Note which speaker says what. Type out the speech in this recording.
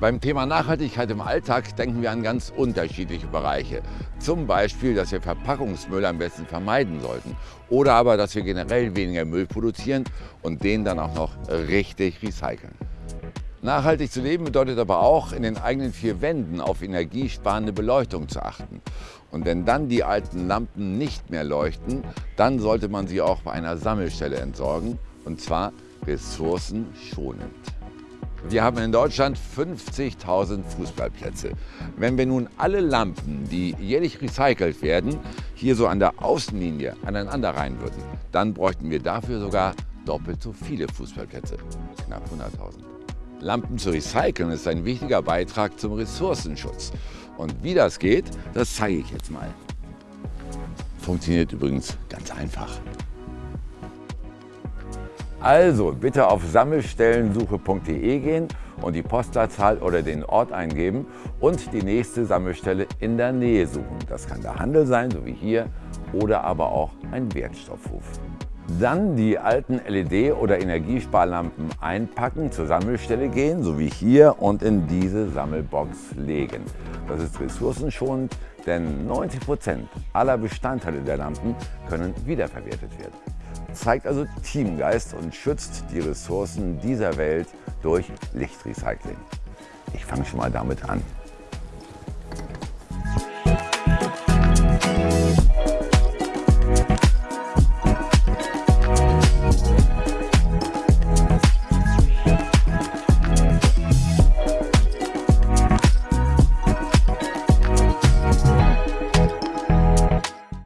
Speaker 1: Beim Thema Nachhaltigkeit im Alltag denken wir an ganz unterschiedliche Bereiche. Zum Beispiel, dass wir Verpackungsmüll am besten vermeiden sollten. Oder aber, dass wir generell weniger Müll produzieren und den dann auch noch richtig recyceln. Nachhaltig zu leben bedeutet aber auch, in den eigenen vier Wänden auf energiesparende Beleuchtung zu achten. Und wenn dann die alten Lampen nicht mehr leuchten, dann sollte man sie auch bei einer Sammelstelle entsorgen, und zwar ressourcenschonend. Wir haben in Deutschland 50.000 Fußballplätze. Wenn wir nun alle Lampen, die jährlich recycelt werden, hier so an der Außenlinie aneinander rein würden, dann bräuchten wir dafür sogar doppelt so viele Fußballplätze, knapp 100.000. Lampen zu recyceln ist ein wichtiger Beitrag zum Ressourcenschutz. Und wie das geht, das zeige ich jetzt mal. Funktioniert übrigens ganz einfach. Also bitte auf sammelstellensuche.de gehen und die Postleitzahl oder den Ort eingeben und die nächste Sammelstelle in der Nähe suchen. Das kann der Handel sein, so wie hier, oder aber auch ein Wertstoffhof. Dann die alten LED- oder Energiesparlampen einpacken, zur Sammelstelle gehen, so wie hier, und in diese Sammelbox legen. Das ist ressourcenschonend, denn 90 Prozent aller Bestandteile der Lampen können wiederverwertet werden zeigt also Teamgeist und schützt die Ressourcen dieser Welt durch Lichtrecycling. Ich fange schon mal damit an.